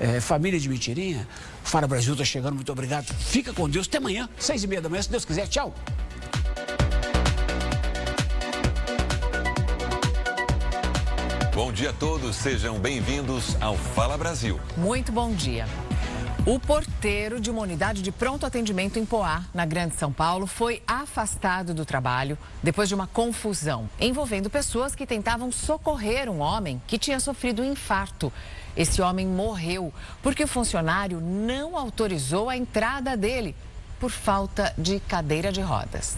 É, família de mentirinha, Fala Brasil está chegando, muito obrigado. Fica com Deus, até amanhã, seis e meia da manhã, se Deus quiser. Tchau. Bom dia a todos, sejam bem-vindos ao Fala Brasil. Muito bom dia. O porteiro de uma unidade de pronto atendimento em Poá, na Grande São Paulo, foi afastado do trabalho depois de uma confusão envolvendo pessoas que tentavam socorrer um homem que tinha sofrido um infarto. Esse homem morreu porque o funcionário não autorizou a entrada dele por falta de cadeira de rodas.